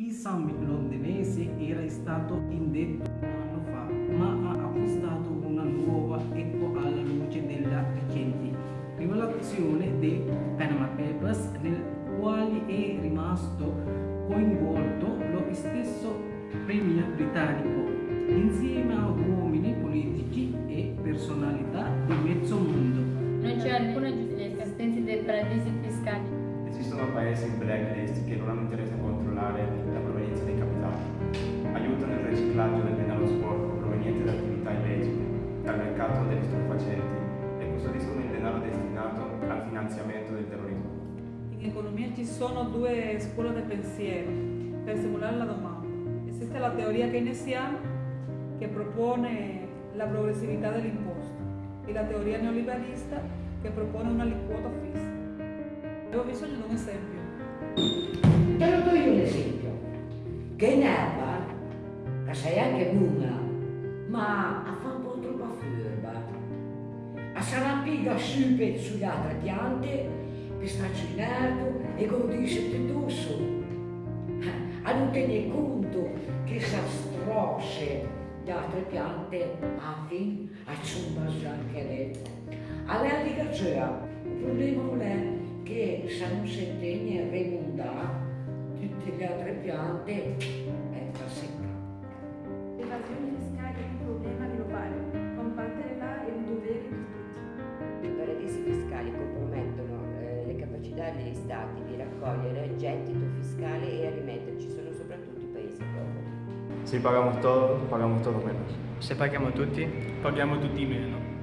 Il summit londinese era stato indetto un anno fa, ma ha acquistato una nuova eco alla luce della recente rivelazione dei Panama Papers, nel quale è rimasto coinvolto lo stesso premier britannico, insieme a uomini politici e personalità di mezzo mondo. Non c'è alcuna giustificazione dei paradisi fiscali. Esistono paesi in blacklist che non hanno interesse a controllare In economia ci sono due scuole di pensiero per simulare la domanda. Esiste la teoria keynesiana che propone la progressività dell'imposto e la teoria neoliberista che propone una aliquota fissa. Avevo bisogno di un esempio. Te lo do io l'esempio. Che in erba, che sei anche buona, ma a fa un po' troppo furba. A s'arrampica subito sugli altri piante, per starci in erba e godisce su. A non tenere conto che sa strosse le altre piante anche a ciumbas anche lei. All'etica c'è, il problema è che se non si intende a rimondare tutte le altre piante è da secca. Stati di raccogliere gettito fiscale e a rimetterci sono soprattutto i paesi poveri. Si pagamos todo, pagamos todo menos. Se paghiamo tutti, Paghiamo tutti meno.